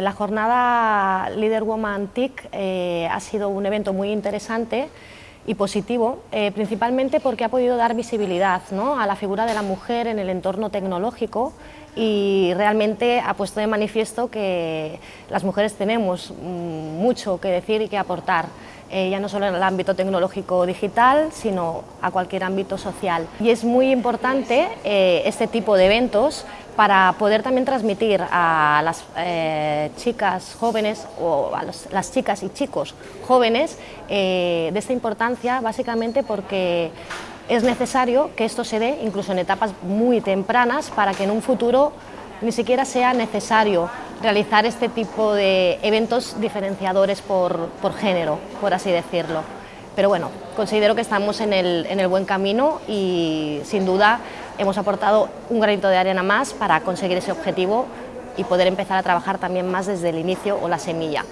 La jornada Leader Woman TIC eh, ha sido un evento muy interesante y positivo, eh, principalmente porque ha podido dar visibilidad ¿no? a la figura de la mujer en el entorno tecnológico y realmente ha puesto de manifiesto que las mujeres tenemos mm, mucho que decir y que aportar. Eh, ya no solo en el ámbito tecnológico digital, sino a cualquier ámbito social. Y es muy importante eh, este tipo de eventos para poder también transmitir a las eh, chicas jóvenes o a las chicas y chicos jóvenes de esta importancia, básicamente porque es necesario que esto se dé incluso en etapas muy tempranas para que en un futuro ni siquiera sea necesario realizar este tipo de eventos diferenciadores por, género, por así decirlo. Pero bueno, considero que estamos en el, en el buen camino y sin duda hemos aportado un granito de arena más para conseguir ese objetivo y poder empezar a trabajar también más desde el inicio o la semilla.